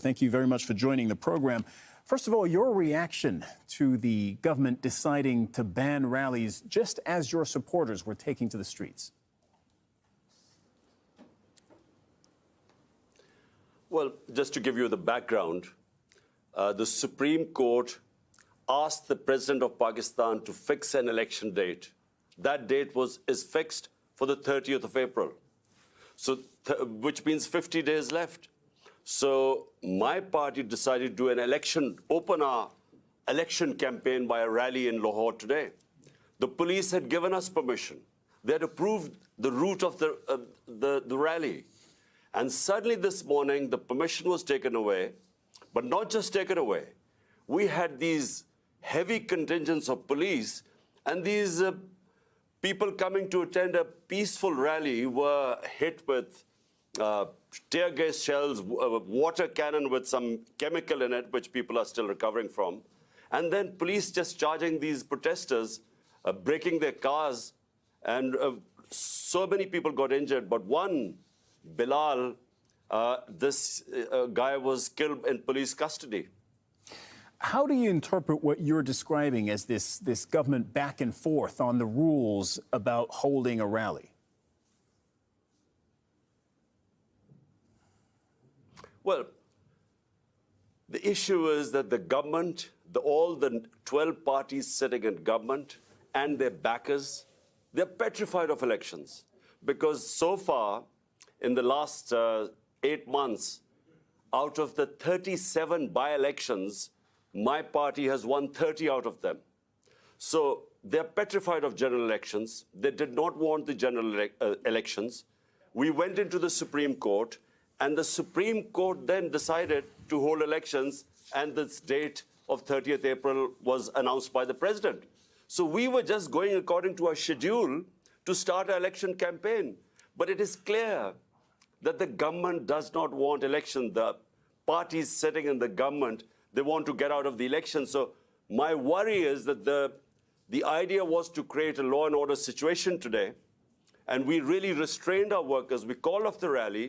Back ground I'm court as does of Pakistan to fix date that date was is fixed for the thirty so which left So my party decided to do an open election campaign by a rally in Lahore today. The police had given us permission. They had approved the route of uh, the rally. And suddenly this morning, the permission was taken away, but not just taken away. We had these heavy contingents of police, and these uh, people coming to attend a peaceful rally were hit with uh, tear gas shells, a uh, water cannon with some chemical in it, which people are still recovering from. And then police just charging these protesters, uh, breaking their cars, and uh, so many people got injured. But one, Bilal, this guy was killed in police custody. How do you interpret what you're describing as this government back and forth on the rules about holding a rally? Well, the issue is that the government, all the 12 parties sitting in government and their backers, they're petrified of elections. Because so far, in the last uh, 8 months, out of the 37 by-elections, my party has won 30 out of them. So they're petrified of general elections. They did not want the general uh, elections. We went into the Supreme Court. And the Supreme Court then decided to hold elections, and this date of 30th April was announced by the president. So we were just going according to our schedule to start our election campaign. But it is clear that the government does not want election. The parties sitting in the government, they want to get out of the election. So my worry is that the idea was to create a law and order situation today, and we really restrained our workers. We called off the rally.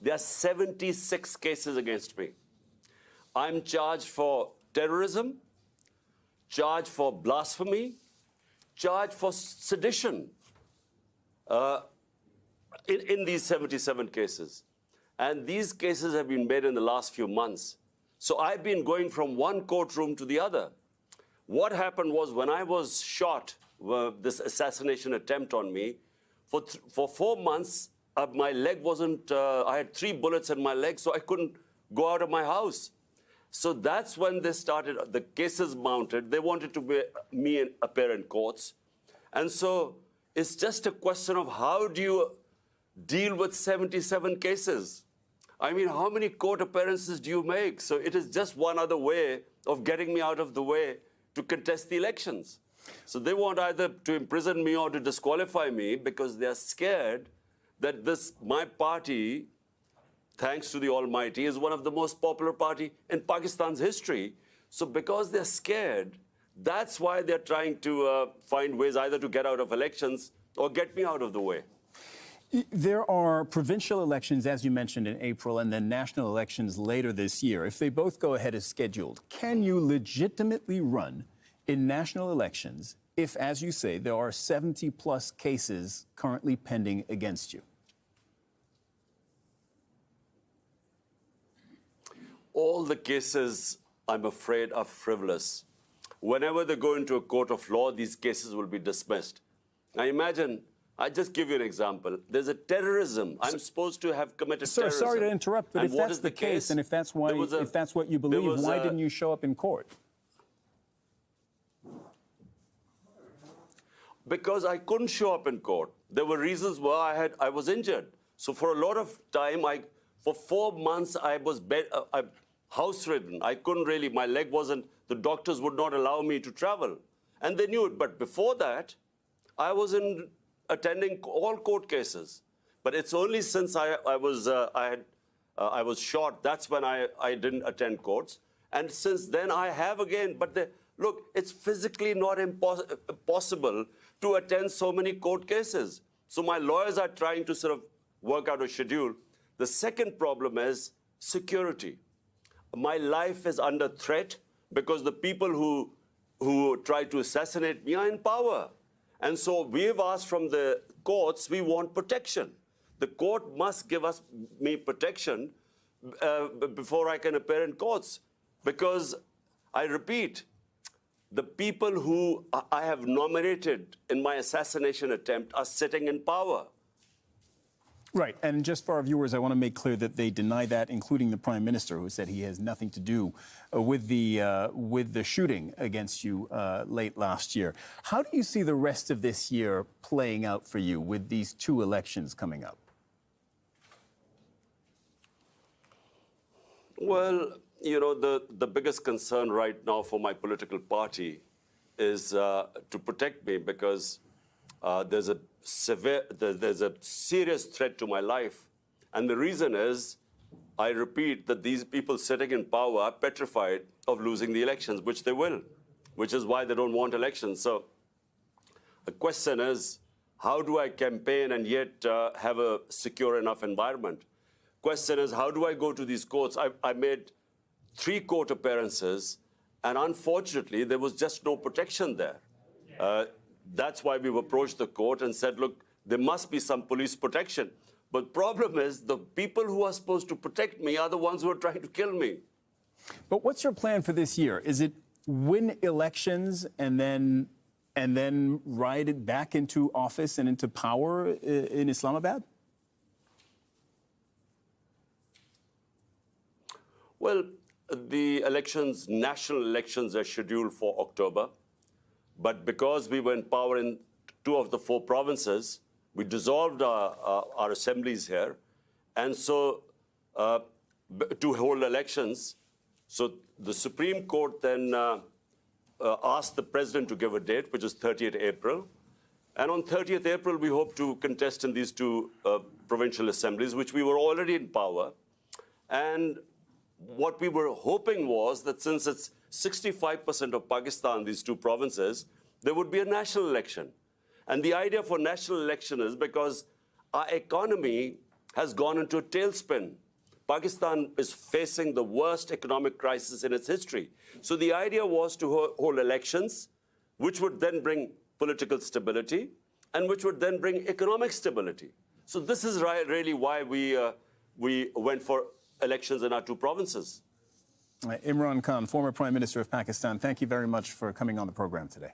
There are 76 cases against me. I'm charged for terrorism, charged for blasphemy, charged for sedition uh, in these 77 cases. And these cases have been made in the last few months. So I've been going from one courtroom to the other. What happened was when I was shot, uh, this assassination attempt on me, for 4 months, my leg wasn't, uh, I had 3 bullets in my leg, so I couldn't go out of my house. So that's when they started, the cases mounted. They wanted to be, me and appear in courts. And so it's just a question of how do you deal with 77 cases? I mean, how many court appearances do you make? So it is just one other way of getting me out of the way to contest the elections. So they want either to imprison me or to disqualify me because they are scared that my party thanks most popular party in Pakistan so because this why triangles can you limitedly run intentionally plus cases currently pending against you freed whenever they going of لاسزنٹل because shop inter reasoned so fort of time for house-ridden. I couldn't really, my leg wasn't, the doctors would not allow me to travel. And they knew it. But before that, I was attending all court cases. But it's only since I uh, uh, was shot, that's when I didn't attend courts. And since then, I have again. But look, it's physically not possible to attend so many court cases. So my lawyers are trying to sort of work out a schedule. The second problem is security my life is under threat because the people who try to assassinate me are in power. And so we've asked from the courts, we want protection. The court must give me protection uh, before I can appear in courts. Because, I repeat, the people who I have nominated in my assassination attempt are sitting in power. Has nothing to shoring against you like last year her rest of this year plug for this now for my political parties Uh, there's a serious threat to my life. And the reason is, I repeat, that these people sitting in power are petrified of losing the elections, which they will, which is why they don't want elections. So the question is, how do I campaign and yet uh, have a secure enough environment? Question is, how do I go to these courts? I made 3 court appearances, and unfortunately, there was just no protection there. Uh, must be some police protection well this national schedule four October But because we were in power in 2 of the 4 provinces, we dissolved our assemblies here. And so uh, to hold elections, so the Supreme Court then uh, uh, asked the president to give a date, which is 30th April. And on 30th April, we hope to contest in these 2 provincial assemblies, which we were already in power. And what we were hoping was that since it's 65% of Pakistan, these two provinces, there would be a national election. And the idea for national election is because our economy has gone into a tailspin. Pakistan is facing the worst economic crisis in its history. So the idea was to hold elections, which would then bring political stability, and which would then bring economic stability. So this is really why we uh, went for elections in our two provinces. Imran Khan, former Prime Minister of Pakistan, thank you very much for coming on the program today.